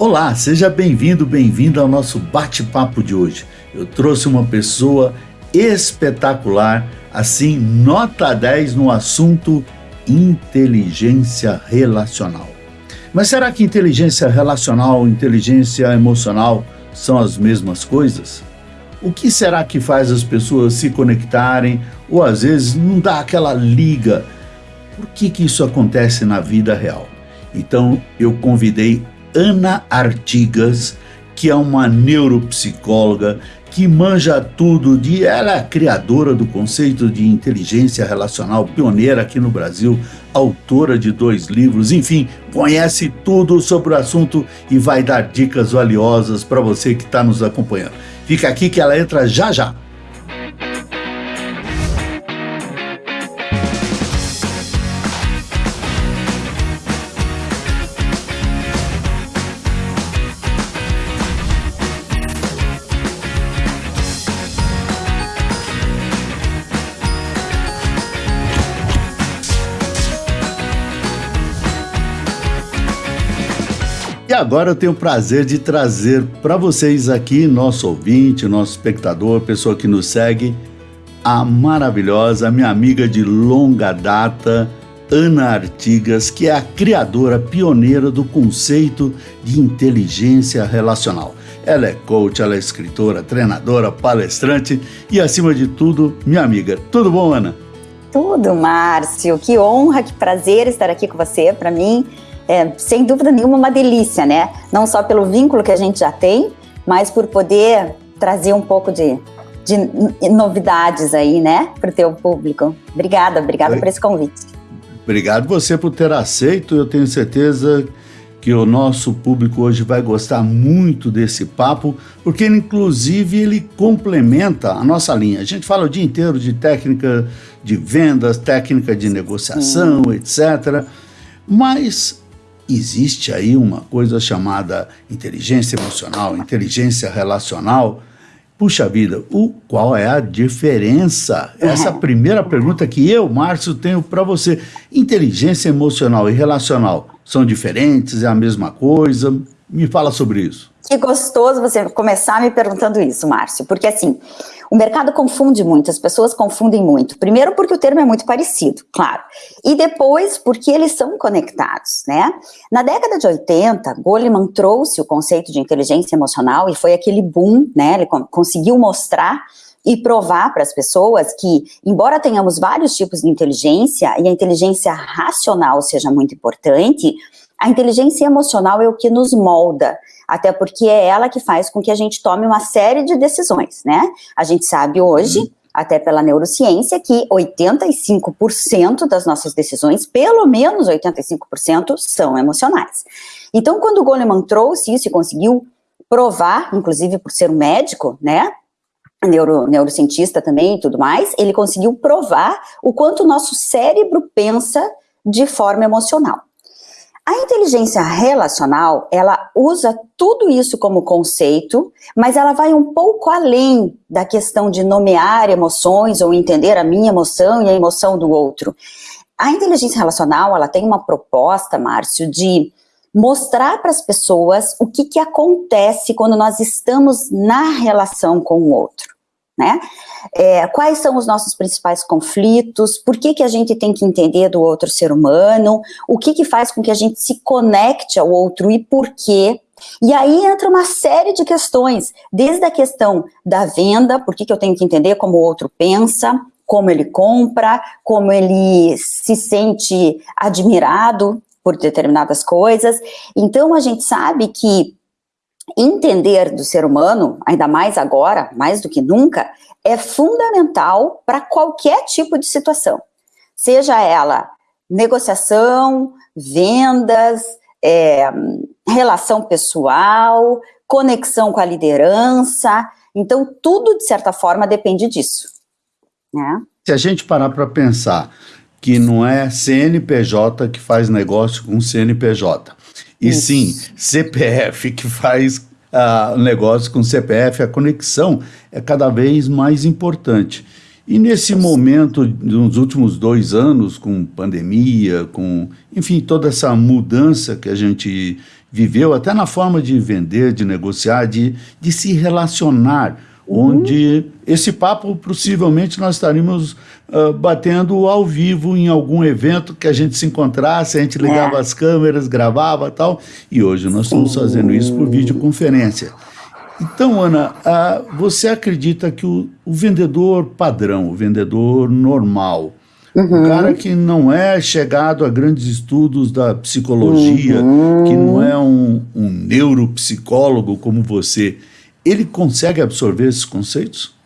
Olá, seja bem-vindo, bem-vinda ao nosso bate-papo de hoje. Eu trouxe uma pessoa espetacular, assim, nota 10 no assunto inteligência relacional. Mas será que inteligência relacional inteligência emocional são as mesmas coisas? O que será que faz as pessoas se conectarem ou às vezes não dá aquela liga? Por que, que isso acontece na vida real? Então eu convidei Ana Artigas, que é uma neuropsicóloga que manja tudo de. Ela é criadora do conceito de inteligência relacional, pioneira aqui no Brasil, autora de dois livros, enfim, conhece tudo sobre o assunto e vai dar dicas valiosas para você que está nos acompanhando. Fica aqui que ela entra já já. Agora eu tenho o prazer de trazer para vocês aqui, nosso ouvinte, nosso espectador, pessoa que nos segue, a maravilhosa, minha amiga de longa data, Ana Artigas, que é a criadora pioneira do conceito de inteligência relacional. Ela é coach, ela é escritora, treinadora, palestrante e, acima de tudo, minha amiga. Tudo bom, Ana? Tudo, Márcio. Que honra, que prazer estar aqui com você. Para mim, é, sem dúvida nenhuma, uma delícia, né? Não só pelo vínculo que a gente já tem, mas por poder trazer um pouco de, de novidades aí, né, para o teu público. Obrigada, obrigada por esse convite. Obrigado você por ter aceito. Eu tenho certeza que o nosso público hoje vai gostar muito desse papo, porque inclusive ele complementa a nossa linha. A gente fala o dia inteiro de técnica de vendas, técnica de negociação, Sim. etc. Mas existe aí uma coisa chamada inteligência emocional, inteligência relacional. Puxa vida, o, qual é a diferença? Essa é a primeira pergunta que eu, Márcio, tenho para você. Inteligência emocional e relacional são diferentes? É a mesma coisa? Me fala sobre isso. Que gostoso você começar me perguntando isso, Márcio, porque assim, o mercado confunde muito, as pessoas confundem muito. Primeiro porque o termo é muito parecido, claro. E depois porque eles são conectados, né? Na década de 80, Goleman trouxe o conceito de inteligência emocional e foi aquele boom, né? Ele conseguiu mostrar e provar para as pessoas que, embora tenhamos vários tipos de inteligência e a inteligência racional seja muito importante, a inteligência emocional é o que nos molda, até porque é ela que faz com que a gente tome uma série de decisões, né? A gente sabe hoje, uhum. até pela neurociência, que 85% das nossas decisões, pelo menos 85%, são emocionais. Então, quando o Goleman trouxe isso e conseguiu provar, inclusive por ser um médico, né? Neuro, neurocientista também e tudo mais, ele conseguiu provar o quanto o nosso cérebro pensa de forma emocional. A inteligência relacional, ela usa tudo isso como conceito, mas ela vai um pouco além da questão de nomear emoções ou entender a minha emoção e a emoção do outro. A inteligência relacional, ela tem uma proposta, Márcio, de mostrar para as pessoas o que, que acontece quando nós estamos na relação com o outro né? É, quais são os nossos principais conflitos, por que, que a gente tem que entender do outro ser humano, o que, que faz com que a gente se conecte ao outro e por quê. E aí entra uma série de questões, desde a questão da venda, por que, que eu tenho que entender como o outro pensa, como ele compra, como ele se sente admirado por determinadas coisas. Então a gente sabe que entender do ser humano, ainda mais agora, mais do que nunca, é fundamental para qualquer tipo de situação. Seja ela negociação, vendas, é, relação pessoal, conexão com a liderança. Então, tudo, de certa forma, depende disso. Né? Se a gente parar para pensar que não é CNPJ que faz negócio com CNPJ, e Isso. sim CPF que faz uh, negócio com CPF, a conexão é cada vez mais importante. E nesse momento, nos últimos dois anos, com pandemia, com, enfim, toda essa mudança que a gente viveu, até na forma de vender, de negociar, de, de se relacionar, uhum. onde esse papo possivelmente nós estaríamos uh, batendo ao vivo em algum evento que a gente se encontrasse, a gente ligava é. as câmeras, gravava tal, e hoje nós estamos fazendo isso por videoconferência. Então, Ana, uh, você acredita que o, o vendedor padrão, o vendedor normal, Uhum. Um cara que não é chegado a grandes estudos da psicologia, uhum. que não é um, um neuropsicólogo como você, ele consegue absorver esses conceitos?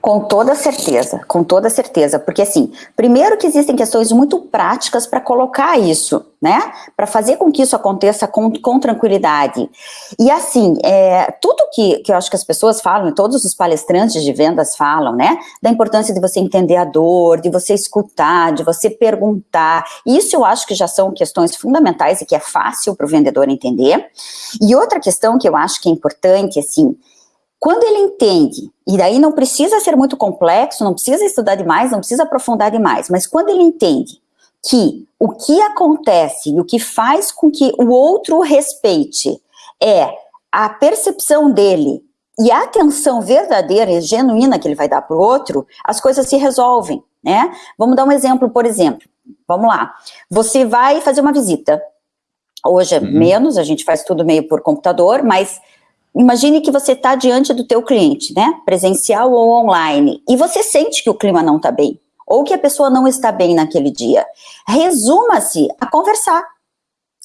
Com toda certeza, com toda certeza, porque assim, primeiro que existem questões muito práticas para colocar isso, né, para fazer com que isso aconteça com, com tranquilidade. E assim, é, tudo que, que eu acho que as pessoas falam, todos os palestrantes de vendas falam, né, da importância de você entender a dor, de você escutar, de você perguntar, isso eu acho que já são questões fundamentais e que é fácil para o vendedor entender. E outra questão que eu acho que é importante, assim, quando ele entende, e daí não precisa ser muito complexo, não precisa estudar demais, não precisa aprofundar demais, mas quando ele entende que o que acontece e o que faz com que o outro respeite é a percepção dele e a atenção verdadeira e genuína que ele vai dar para o outro, as coisas se resolvem, né? Vamos dar um exemplo, por exemplo. Vamos lá. Você vai fazer uma visita. Hoje é uhum. menos, a gente faz tudo meio por computador, mas Imagine que você está diante do teu cliente, né, presencial ou online, e você sente que o clima não está bem, ou que a pessoa não está bem naquele dia. Resuma-se a conversar,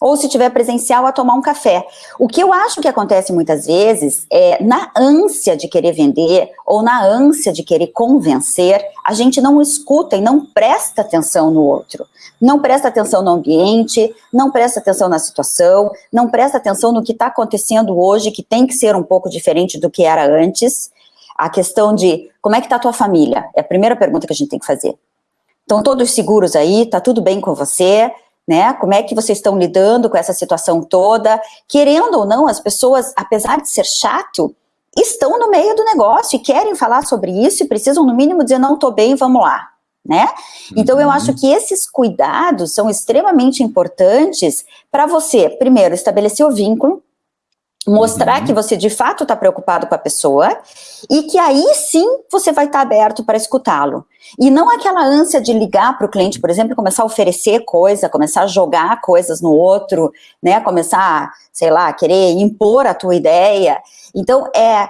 ou se tiver presencial, a tomar um café. O que eu acho que acontece muitas vezes é, na ânsia de querer vender, ou na ânsia de querer convencer, a gente não escuta e não presta atenção no outro. Não presta atenção no ambiente, não presta atenção na situação, não presta atenção no que está acontecendo hoje, que tem que ser um pouco diferente do que era antes. A questão de como é que está a tua família? É a primeira pergunta que a gente tem que fazer. Estão todos seguros aí? Está tudo bem com você? Né? Como é que vocês estão lidando com essa situação toda? Querendo ou não, as pessoas, apesar de ser chato, estão no meio do negócio e querem falar sobre isso e precisam, no mínimo, dizer, não estou bem, vamos lá. Né? Então, eu uhum. acho que esses cuidados são extremamente importantes para você, primeiro, estabelecer o vínculo, mostrar uhum. que você de fato está preocupado com a pessoa e que aí sim você vai estar tá aberto para escutá-lo. E não aquela ânsia de ligar para o cliente, por exemplo, começar a oferecer coisa, começar a jogar coisas no outro, né, começar, sei lá, querer impor a tua ideia. Então, é,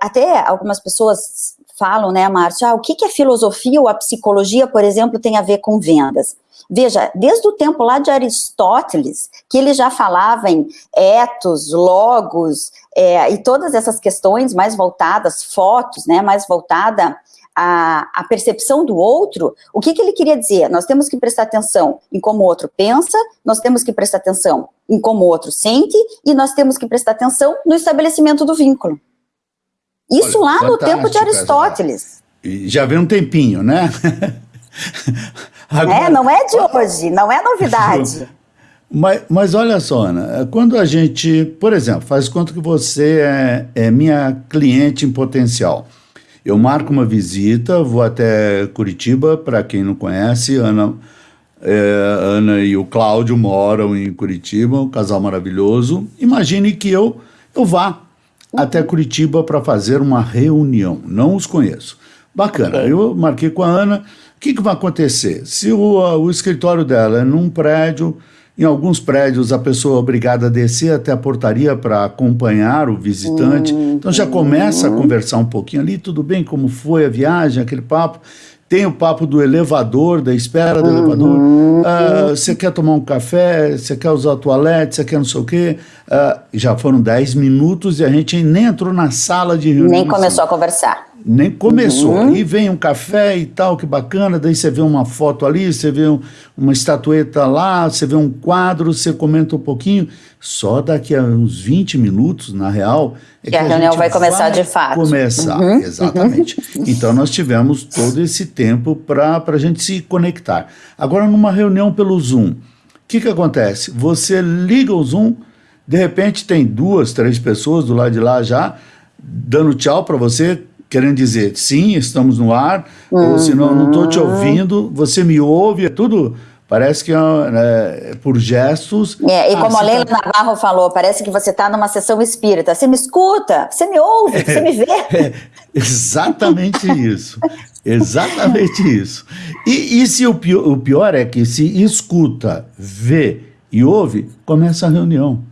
até algumas pessoas falam, né, Márcia, ah, o que, que a filosofia ou a psicologia, por exemplo, tem a ver com vendas? Veja, desde o tempo lá de Aristóteles, que ele já falava em etos, logos, é, e todas essas questões mais voltadas, fotos, né, mais voltada à, à percepção do outro, o que, que ele queria dizer? Nós temos que prestar atenção em como o outro pensa, nós temos que prestar atenção em como o outro sente, e nós temos que prestar atenção no estabelecimento do vínculo. Isso Olha, lá no tempo de Aristóteles. Já vem um tempinho, né? Agora, é, não é de hoje, não é novidade. Mas, mas olha só, Ana, quando a gente, por exemplo, faz conta que você é, é minha cliente em potencial. Eu marco uma visita, vou até Curitiba, para quem não conhece, Ana, é, Ana e o Cláudio moram em Curitiba, um casal maravilhoso. Imagine que eu, eu vá até Curitiba para fazer uma reunião, não os conheço. Bacana, eu marquei com a Ana, que, que vai acontecer? Se o, o escritório dela é num prédio, em alguns prédios a pessoa é obrigada a descer até a portaria para acompanhar o visitante, uhum. então já começa a conversar um pouquinho ali, tudo bem, como foi a viagem, aquele papo. Tem o papo do elevador, da espera do uhum. elevador. Uh, você quer tomar um café? Você quer usar o toalete? Você quer não sei o quê? Uh, já foram 10 minutos e a gente nem entrou na sala de reunião. Nem começou a conversar nem começou. Uhum. Aí vem um café e tal, que bacana, daí você vê uma foto ali, você vê um, uma estatueta lá, você vê um quadro, você comenta um pouquinho. Só daqui a uns 20 minutos, na real, é que, que a, a reunião vai começar vai de fato. Começar, uhum. exatamente. Uhum. Então nós tivemos todo esse tempo para a gente se conectar. Agora, numa reunião pelo Zoom, o que, que acontece? Você liga o Zoom, de repente tem duas, três pessoas do lado de lá já, dando tchau para você, querendo dizer, sim, estamos no ar, uhum. ou senão não estou te ouvindo, você me ouve, é tudo parece que é, por gestos... É, e como ah, a Leila tá... Navarro falou, parece que você está numa sessão espírita, você me escuta, você me ouve, é, você me vê. É, exatamente isso, exatamente isso. E, e se o pior, o pior é que se escuta, vê e ouve, começa a reunião.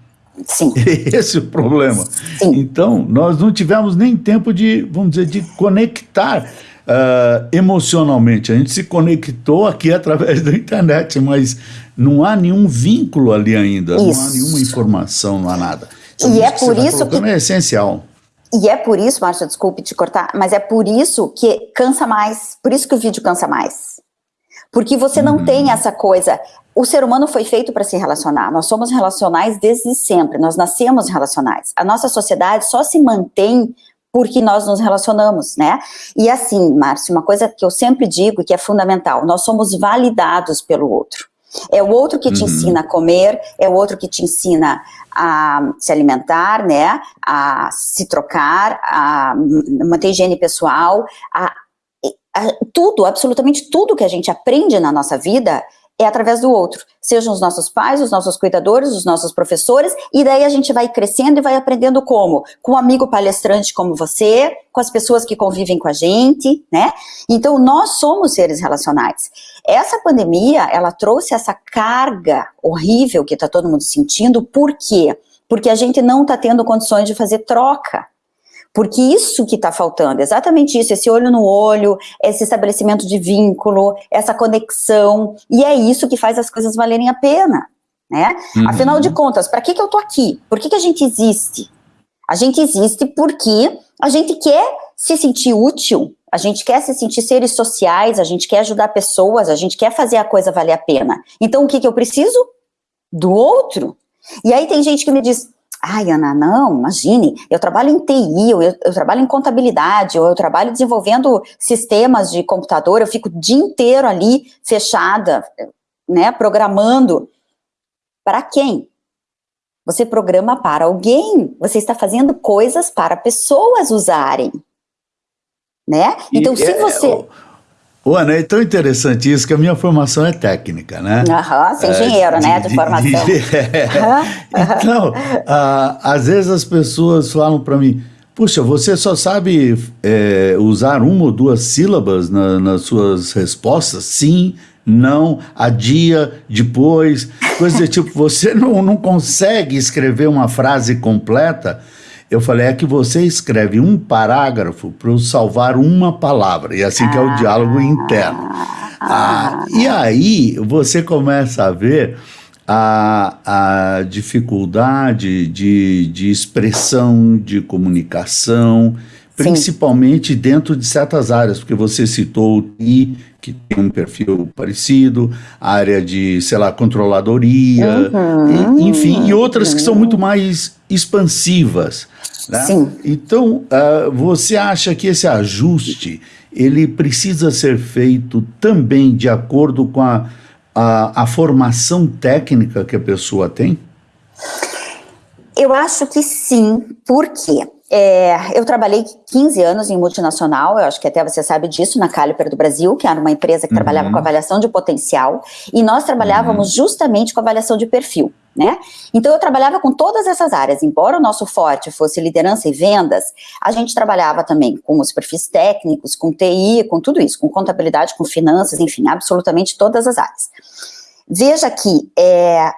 Sim. Esse é o problema. Sim. Então, nós não tivemos nem tempo de, vamos dizer, de conectar uh, emocionalmente. A gente se conectou aqui através da internet, mas não há nenhum vínculo ali ainda, isso. não há nenhuma informação, não há nada. Então, e é por tá isso que... É essencial. E é por isso, Márcia, desculpe te cortar, mas é por isso que cansa mais, por isso que o vídeo cansa mais. Porque você não uhum. tem essa coisa, o ser humano foi feito para se relacionar, nós somos relacionais desde sempre, nós nascemos relacionais. A nossa sociedade só se mantém porque nós nos relacionamos, né? E assim, Márcio, uma coisa que eu sempre digo que é fundamental, nós somos validados pelo outro. É o outro que te uhum. ensina a comer, é o outro que te ensina a se alimentar, né? A se trocar, a manter higiene pessoal, a, tudo, absolutamente tudo que a gente aprende na nossa vida é através do outro, sejam os nossos pais, os nossos cuidadores, os nossos professores, e daí a gente vai crescendo e vai aprendendo como? Com um amigo palestrante como você, com as pessoas que convivem com a gente, né? Então, nós somos seres relacionais. Essa pandemia, ela trouxe essa carga horrível que está todo mundo sentindo, por quê? Porque a gente não está tendo condições de fazer troca, porque isso que está faltando, exatamente isso, esse olho no olho, esse estabelecimento de vínculo, essa conexão, e é isso que faz as coisas valerem a pena, né? Uhum. Afinal de contas, para que, que eu tô aqui? Por que, que a gente existe? A gente existe porque a gente quer se sentir útil, a gente quer se sentir seres sociais, a gente quer ajudar pessoas, a gente quer fazer a coisa valer a pena. Então, o que, que eu preciso? Do outro. E aí tem gente que me diz, Ai, Ana, não, imagine, eu trabalho em TI, eu, eu trabalho em contabilidade, ou eu trabalho desenvolvendo sistemas de computador, eu fico o dia inteiro ali fechada, né, programando. Para quem? Você programa para alguém, você está fazendo coisas para pessoas usarem, né? Então, e se é, você... É, Ana, é tão interessante isso que a minha formação é técnica, né? Aham, você é engenheiro, é, né, de, de formação. De, é. Então, às vezes as pessoas falam para mim, puxa, você só sabe é, usar uma ou duas sílabas na, nas suas respostas? Sim, não, a dia, depois, coisas do tipo, você não, não consegue escrever uma frase completa eu falei, é que você escreve um parágrafo para salvar uma palavra, e assim que é o diálogo interno. Ah, e aí você começa a ver a, a dificuldade de, de expressão, de comunicação, principalmente Sim. dentro de certas áreas, porque você citou o TI, que tem um perfil parecido, área de, sei lá, controladoria, uhum. e, enfim, e outras que são muito mais expansivas. Né? Sim. Então, uh, você acha que esse ajuste, ele precisa ser feito também de acordo com a, a, a formação técnica que a pessoa tem? Eu acho que sim, por quê? É, eu trabalhei 15 anos em multinacional, eu acho que até você sabe disso, na Caliper do Brasil, que era uma empresa que uhum. trabalhava com avaliação de potencial, e nós trabalhávamos uhum. justamente com avaliação de perfil, né? Então eu trabalhava com todas essas áreas, embora o nosso forte fosse liderança e vendas, a gente trabalhava também com os perfis técnicos, com TI, com tudo isso, com contabilidade, com finanças, enfim, absolutamente todas as áreas. Veja que é,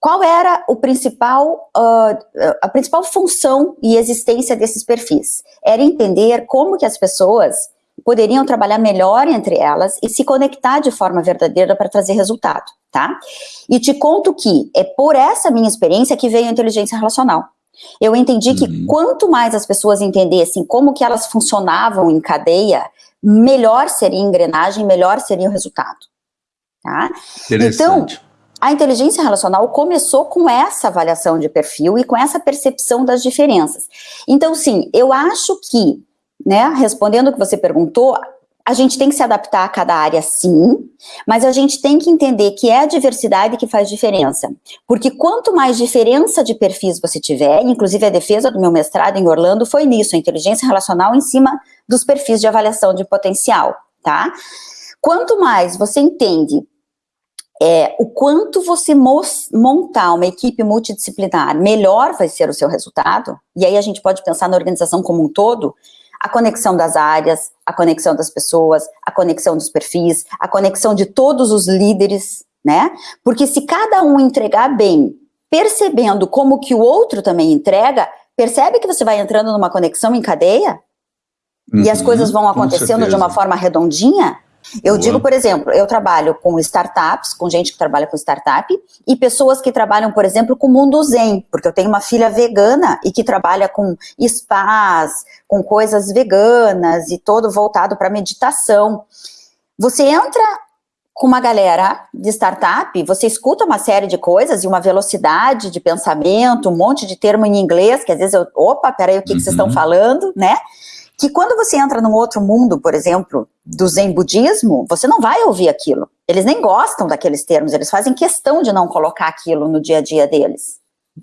qual era o principal, uh, a principal função e existência desses perfis? Era entender como que as pessoas poderiam trabalhar melhor entre elas e se conectar de forma verdadeira para trazer resultado, tá? E te conto que é por essa minha experiência que veio a inteligência relacional. Eu entendi uhum. que quanto mais as pessoas entendessem como que elas funcionavam em cadeia, melhor seria a engrenagem, melhor seria o resultado. Tá? Então, a inteligência relacional começou com essa avaliação de perfil e com essa percepção das diferenças. Então, sim, eu acho que, né, respondendo o que você perguntou, a gente tem que se adaptar a cada área, sim, mas a gente tem que entender que é a diversidade que faz diferença. Porque quanto mais diferença de perfis você tiver, inclusive a defesa do meu mestrado em Orlando foi nisso, a inteligência relacional em cima dos perfis de avaliação de potencial, tá? Quanto mais você entende é, o quanto você montar uma equipe multidisciplinar, melhor vai ser o seu resultado, e aí a gente pode pensar na organização como um todo, a conexão das áreas, a conexão das pessoas, a conexão dos perfis, a conexão de todos os líderes, né? Porque se cada um entregar bem, percebendo como que o outro também entrega, percebe que você vai entrando numa conexão em cadeia? Uhum, e as uhum, coisas vão acontecendo de uma forma redondinha? Eu Boa. digo, por exemplo, eu trabalho com startups, com gente que trabalha com startup, e pessoas que trabalham, por exemplo, com o mundo zen, porque eu tenho uma filha vegana e que trabalha com spas, com coisas veganas e todo voltado para meditação. Você entra com uma galera de startup, você escuta uma série de coisas e uma velocidade de pensamento, um monte de termo em inglês, que às vezes eu, opa, peraí, o que, uhum. que vocês estão uhum. falando, né? que quando você entra num outro mundo, por exemplo, do Zen budismo, você não vai ouvir aquilo. Eles nem gostam daqueles termos, eles fazem questão de não colocar aquilo no dia a dia deles.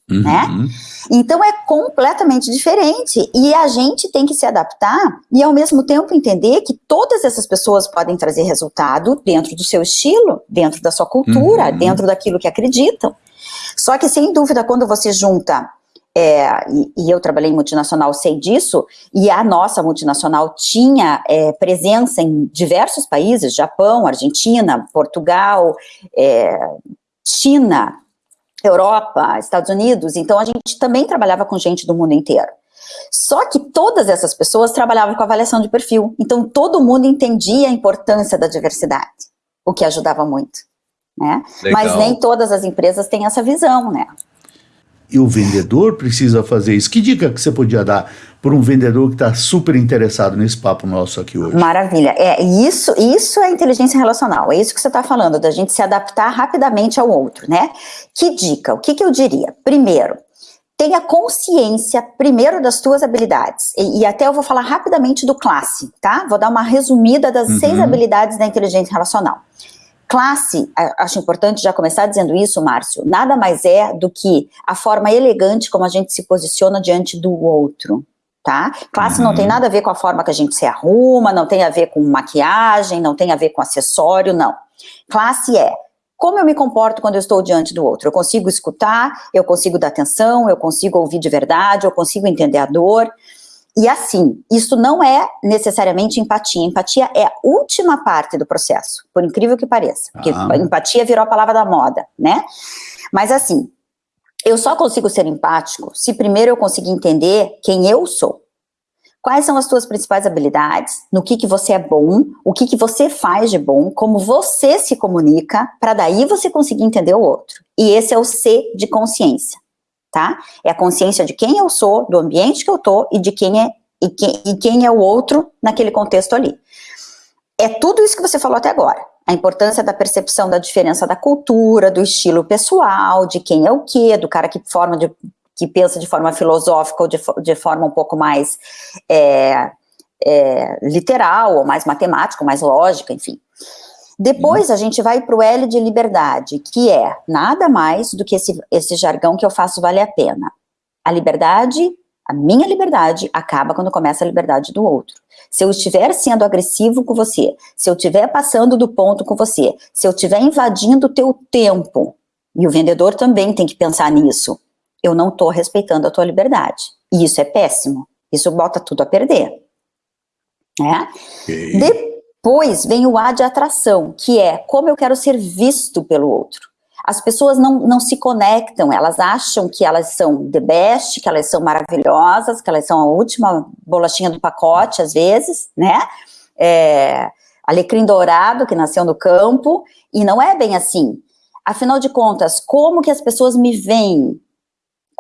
Uhum. Né? Então é completamente diferente e a gente tem que se adaptar e ao mesmo tempo entender que todas essas pessoas podem trazer resultado dentro do seu estilo, dentro da sua cultura, uhum. dentro daquilo que acreditam. Só que sem dúvida quando você junta é, e, e, eu trabalhei em multinacional, sei disso, e a nossa multinacional tinha é, presença em diversos países, Japão, Argentina, Portugal, é, China, Europa, Estados Unidos, então a gente também trabalhava com gente do mundo inteiro. Só que todas essas pessoas trabalhavam com avaliação de perfil, então todo mundo entendia a importância da diversidade, o que ajudava muito. Né? Mas nem todas as empresas têm essa visão, né? E o vendedor precisa fazer isso. Que dica que você podia dar para um vendedor que está super interessado nesse papo nosso aqui hoje? Maravilha. É, isso, isso é inteligência relacional, é isso que você está falando, da gente se adaptar rapidamente ao outro, né? Que dica? O que, que eu diria? Primeiro, tenha consciência primeiro das tuas habilidades. E, e, até eu vou falar rapidamente do classe, tá? Vou dar uma resumida das uhum. seis habilidades da inteligência relacional. Classe, acho importante já começar dizendo isso, Márcio, nada mais é do que a forma elegante como a gente se posiciona diante do outro, tá? Classe uhum. não tem uhum. nada a ver com a forma que a gente se arruma, não tem a ver com maquiagem, não tem a ver com acessório, não. Classe é como eu me comporto quando eu estou diante do outro. Eu consigo escutar, eu consigo dar atenção, eu consigo ouvir de verdade, eu consigo entender a dor. E assim, isso não é necessariamente empatia. Empatia é a última parte do processo, por incrível que pareça. Porque ah. empatia virou a palavra da moda, né? Mas assim, eu só consigo ser empático se primeiro eu conseguir entender quem eu sou. Quais são as suas principais habilidades, no que, que você é bom, o que, que você faz de bom, como você se comunica, para daí você conseguir entender o outro. E esse é o C de consciência tá? É a consciência de quem eu sou, do ambiente que eu tô e de quem é e quem, e quem é o outro naquele contexto ali. É tudo isso que você falou até agora. A importância da percepção da diferença da cultura, do estilo pessoal, de quem é o quê, do cara que forma de, que pensa de forma filosófica ou de, de forma um pouco mais é, é, literal, ou mais matemática, ou mais lógica, enfim. Depois a gente vai para o L de liberdade, que é nada mais do que esse, esse jargão que eu faço vale a pena. A liberdade, a minha liberdade, acaba quando começa a liberdade do outro. Se eu estiver sendo agressivo com você, se eu estiver passando do ponto com você, se eu estiver invadindo o teu tempo, e o vendedor também tem que pensar nisso, eu não estou respeitando a tua liberdade. E isso é péssimo. Isso bota tudo a perder. Né? Okay. Depois, depois vem o A de atração, que é como eu quero ser visto pelo outro. As pessoas não, não se conectam, elas acham que elas são the best, que elas são maravilhosas, que elas são a última bolachinha do pacote, às vezes, né? É, alecrim dourado, que nasceu no campo, e não é bem assim. Afinal de contas, como que as pessoas me veem?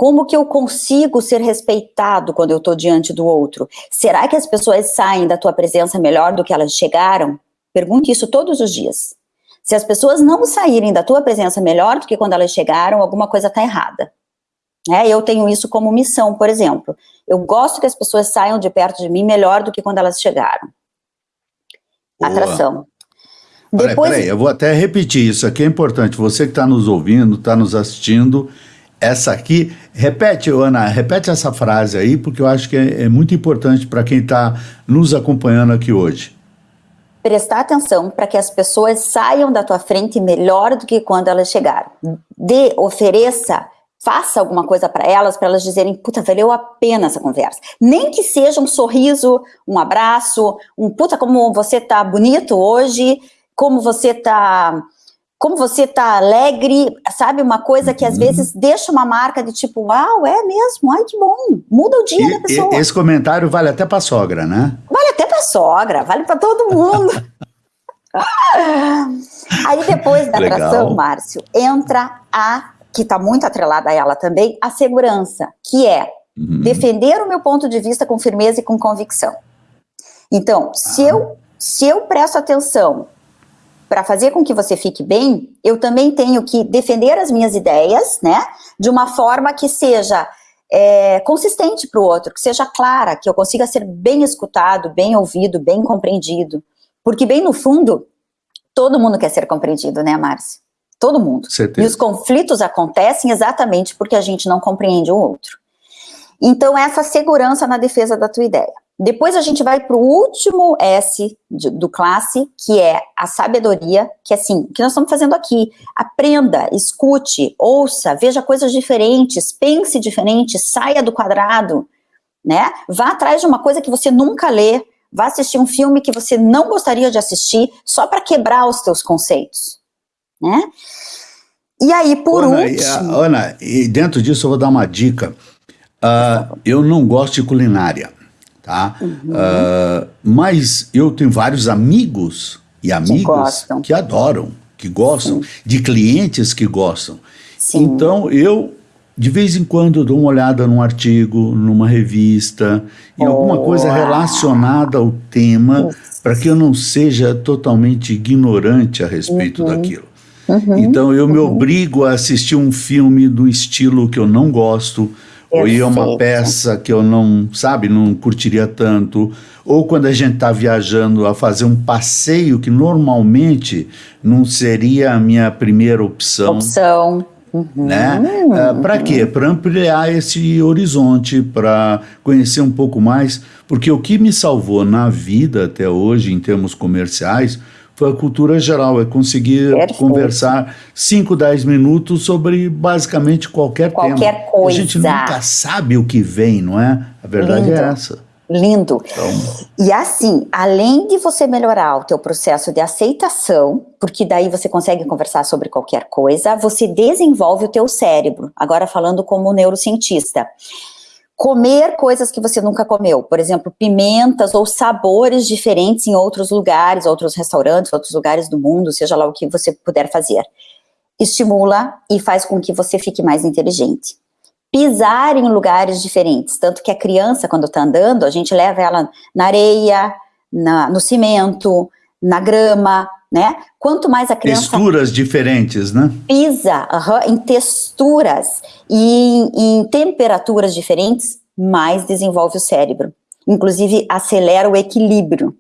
Como que eu consigo ser respeitado quando eu estou diante do outro? Será que as pessoas saem da tua presença melhor do que elas chegaram? Pergunte isso todos os dias. Se as pessoas não saírem da tua presença melhor do que quando elas chegaram, alguma coisa está errada. É, eu tenho isso como missão, por exemplo. Eu gosto que as pessoas saiam de perto de mim melhor do que quando elas chegaram. Boa. Atração. Depois... Peraí, peraí, eu vou até repetir isso aqui, é importante. Você que está nos ouvindo, está nos assistindo, essa aqui, repete, Ana, repete essa frase aí, porque eu acho que é, é muito importante para quem está nos acompanhando aqui hoje. prestar atenção para que as pessoas saiam da tua frente melhor do que quando elas chegaram. Dê, ofereça, faça alguma coisa para elas, para elas dizerem, puta, valeu a pena essa conversa. Nem que seja um sorriso, um abraço, um puta, como você tá bonito hoje, como você tá como você tá alegre, sabe? Uma coisa que às uhum. vezes deixa uma marca de tipo, uau, é mesmo, ai que bom, muda o dia e, da pessoa. Esse comentário vale até para sogra, né? Vale até para sogra, vale para todo mundo. Aí depois da Legal. atração, Márcio, entra a, que está muito atrelada a ela também, a segurança, que é uhum. defender o meu ponto de vista com firmeza e com convicção. Então, se, ah. eu, se eu presto atenção para fazer com que você fique bem, eu também tenho que defender as minhas ideias, né, de uma forma que seja é, consistente para o outro, que seja clara, que eu consiga ser bem escutado, bem ouvido, bem compreendido. Porque, bem no fundo, todo mundo quer ser compreendido, né, Márcio? Todo mundo. Certeza. E os conflitos acontecem exatamente porque a gente não compreende o outro. Então, essa segurança na defesa da tua ideia. Depois a gente vai para o último S de, do classe, que é a sabedoria, que é assim, o que nós estamos fazendo aqui. Aprenda, escute, ouça, veja coisas diferentes, pense diferente, saia do quadrado, né? Vá atrás de uma coisa que você nunca lê, vá assistir um filme que você não gostaria de assistir, só para quebrar os teus conceitos, né? E aí, por Ana, último... Ana, e dentro disso eu vou dar uma dica. Uh, eu não gosto de culinária tá? Uhum. Uh, mas eu tenho vários amigos e amigas que, que adoram, que gostam, Sim. de clientes que gostam. Sim. Então eu de vez em quando dou uma olhada num artigo, numa revista, em oh. alguma coisa relacionada ao tema, para que eu não seja totalmente ignorante a respeito uhum. daquilo. Uhum. Então eu me uhum. obrigo a assistir um filme do estilo que eu não gosto, ou ir a uma peça que eu não, sabe, não curtiria tanto, ou quando a gente está viajando a fazer um passeio que normalmente não seria a minha primeira opção. Opção. Uhum. Né? Uh, ah, para quê? Para ampliar esse horizonte, para conhecer um pouco mais, porque o que me salvou na vida até hoje, em termos comerciais, foi a cultura geral, é conseguir Perfeito. conversar 5, 10 minutos sobre basicamente qualquer, qualquer tema. Qualquer coisa. A gente nunca sabe o que vem, não é? A verdade é Lindo. é essa. Lindo. Então, e assim, além de você melhorar o teu processo de aceitação, porque daí você consegue conversar sobre qualquer coisa, você desenvolve o teu cérebro. Agora falando como neurocientista comer coisas que você nunca comeu, por exemplo, pimentas ou sabores diferentes em outros lugares, outros restaurantes, outros lugares do mundo, seja lá o que você puder fazer. Estimula e faz com que você fique mais inteligente. Pisar em lugares diferentes, tanto que a criança, quando está andando, a gente leva ela na areia, na, no cimento, na grama, né? Quanto mais a criança... Texturas diferentes, né? Pisa em texturas e em, em temperaturas diferentes, mais desenvolve o cérebro. Inclusive, acelera o equilíbrio.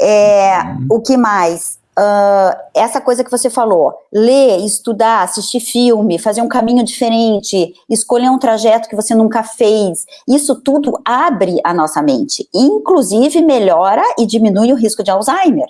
É, uhum. O que mais? Uh, essa coisa que você falou, ler, estudar, assistir filme, fazer um caminho diferente, escolher um trajeto que você nunca fez, isso tudo abre a nossa mente, inclusive melhora e diminui o risco de Alzheimer.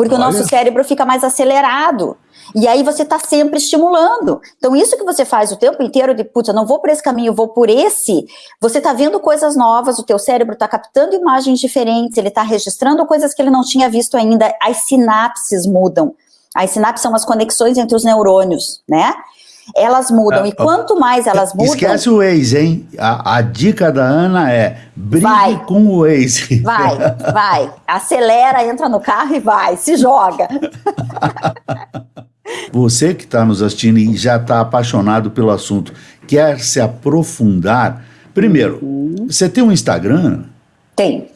Porque Olha. o nosso cérebro fica mais acelerado. E aí você está sempre estimulando. Então isso que você faz o tempo inteiro de, putz, eu não vou por esse caminho, eu vou por esse, você está vendo coisas novas, o teu cérebro está captando imagens diferentes, ele está registrando coisas que ele não tinha visto ainda, as sinapses mudam. As sinapses são as conexões entre os neurônios, né? Elas mudam. Ah, e quanto mais elas mudam... Esquece o ex, hein? A, a dica da Ana é, brigue vai, com o ex. Vai, vai. Acelera, entra no carro e vai, se joga. Você que está nos assistindo e já está apaixonado pelo assunto, quer se aprofundar, primeiro, uhum. você tem um Instagram? Tem.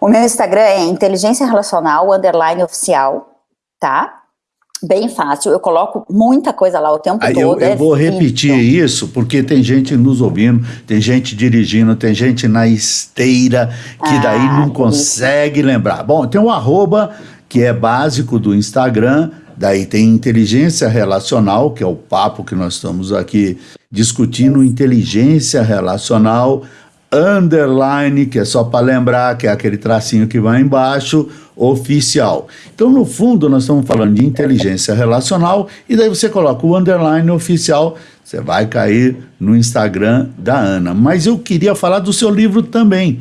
O meu Instagram é inteligência relacional, underline oficial, tá? Bem fácil, eu coloco muita coisa lá o tempo Aí todo. Eu, eu é vou repetir isso, porque tem gente nos ouvindo, tem gente dirigindo, tem gente na esteira, que ah, daí não consegue isso. lembrar. Bom, tem um arroba, que é básico do Instagram, daí tem inteligência relacional, que é o papo que nós estamos aqui discutindo, inteligência relacional, underline, que é só para lembrar que é aquele tracinho que vai embaixo, oficial. Então, no fundo, nós estamos falando de inteligência relacional e daí você coloca o underline oficial, você vai cair no Instagram da Ana. Mas eu queria falar do seu livro também.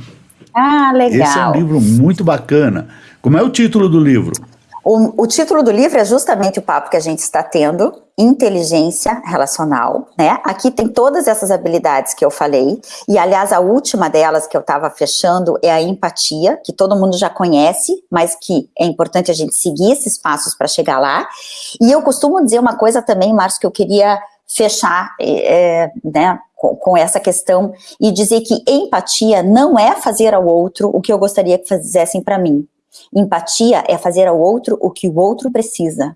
Ah, legal. Esse é um livro muito bacana. Como é o título do livro? O, o, título do livro é justamente o papo que a gente está tendo, inteligência relacional, né? Aqui tem todas essas habilidades que eu falei, e aliás a última delas que eu estava fechando é a empatia, que todo mundo já conhece, mas que é importante a gente seguir esses passos para chegar lá. E eu costumo dizer uma coisa também, Márcio, que eu queria fechar, é, né, com, com essa questão e dizer que empatia não é fazer ao outro o que eu gostaria que fizessem para mim, Empatia é fazer ao outro o que o outro precisa.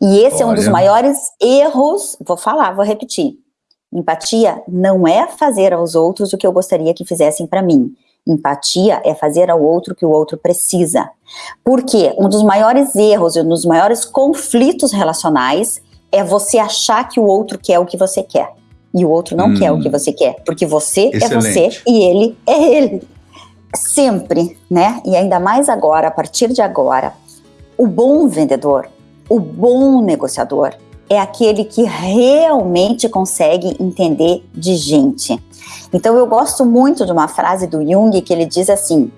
E esse Olha. é um dos maiores erros, vou falar, vou repetir. Empatia não é fazer aos outros o que eu gostaria que fizessem para mim. Empatia é fazer ao outro o que o outro precisa. Porque um dos maiores erros e um dos maiores conflitos relacionais é você achar que o outro quer o que você quer. E o outro não hum. quer o que hum. você quer. Porque você Excelente. é você e ele é ele sempre, né? E ainda mais agora, a partir de agora, o bom vendedor, o bom negociador é aquele que realmente consegue entender de gente. Então eu gosto muito de uma frase do Jung que ele diz assim: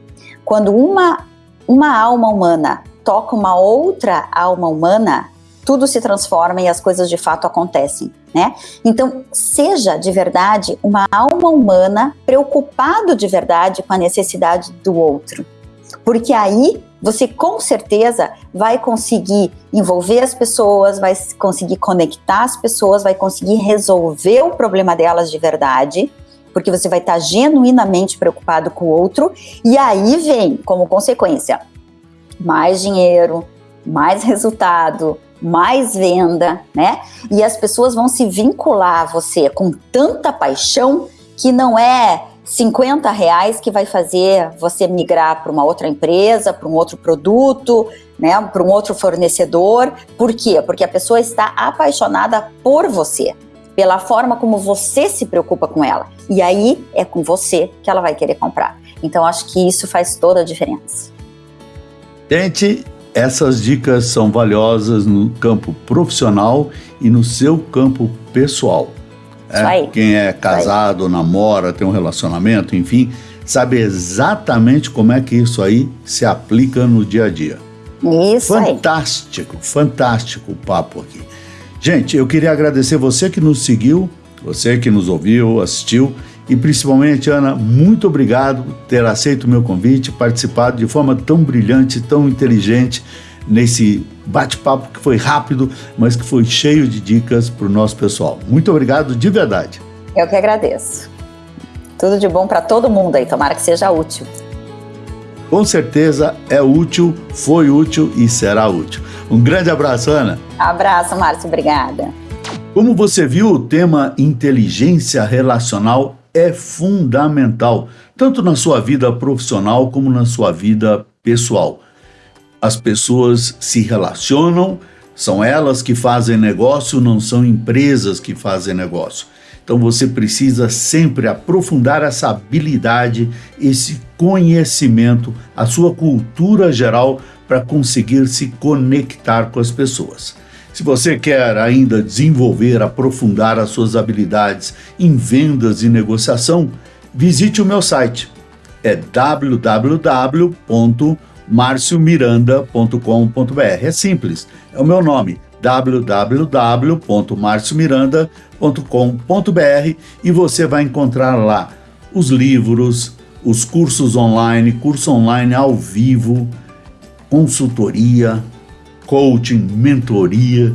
quando uma uma alma humana toca uma outra alma humana, tudo se transforma e as coisas de fato acontecem, né? Então, seja de verdade uma alma humana preocupado de verdade com a necessidade do outro. Porque aí você com certeza vai conseguir envolver as pessoas, vai conseguir conectar as pessoas, vai conseguir resolver o problema delas de verdade, porque você vai estar genuinamente preocupado com o outro, e aí vem como consequência mais dinheiro, mais resultado, mais venda, né? E as pessoas vão se vincular a você com tanta paixão que não é 50 reais que vai fazer você migrar para uma outra empresa, para um outro produto, né, para um outro fornecedor. Por quê? Porque a pessoa está apaixonada por você, pela forma como você se preocupa com ela. E aí é com você que ela vai querer comprar. Então acho que isso faz toda a diferença. Gente, essas dicas são valiosas no campo profissional e no seu campo pessoal. É, quem é casado, namora, tem um relacionamento, enfim, sabe exatamente como é que isso aí se aplica no dia a dia. Isso fantástico, aí. fantástico o papo aqui. Gente, eu queria agradecer você que nos seguiu, você que nos ouviu, assistiu e principalmente, Ana, muito obrigado por ter aceito o meu convite, participado de forma tão brilhante, tão inteligente nesse bate-papo que foi rápido, mas que foi cheio de dicas para o nosso pessoal. Muito obrigado de verdade. Eu que agradeço. Tudo de bom para todo mundo aí, tomara que seja útil. Com certeza é útil, foi útil e será útil. Um grande abraço, Ana. Abraço, Márcio, obrigada. Como você viu, o tema inteligência relacional é fundamental, tanto na sua vida profissional como na sua vida pessoal. As pessoas se relacionam, são elas que fazem negócio, não são empresas que fazem negócio. Então você precisa sempre aprofundar essa habilidade, esse conhecimento, a sua cultura geral para conseguir se conectar com as pessoas. Se você quer ainda desenvolver, aprofundar as suas habilidades em vendas e negociação, visite o meu site. É www.marciomiranda.com.br. É simples, é o meu nome www.marciomiranda.com.br e você vai encontrar lá os livros, os cursos online, curso online ao vivo, consultoria, coaching, mentoria,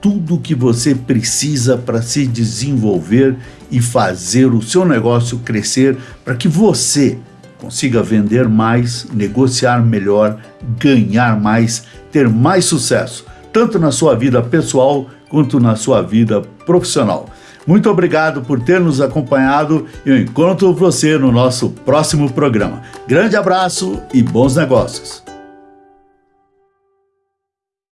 tudo que você precisa para se desenvolver e fazer o seu negócio crescer para que você consiga vender mais, negociar melhor, ganhar mais, ter mais sucesso, tanto na sua vida pessoal quanto na sua vida profissional. Muito obrigado por ter nos acompanhado e eu encontro você no nosso próximo programa. Grande abraço e bons negócios!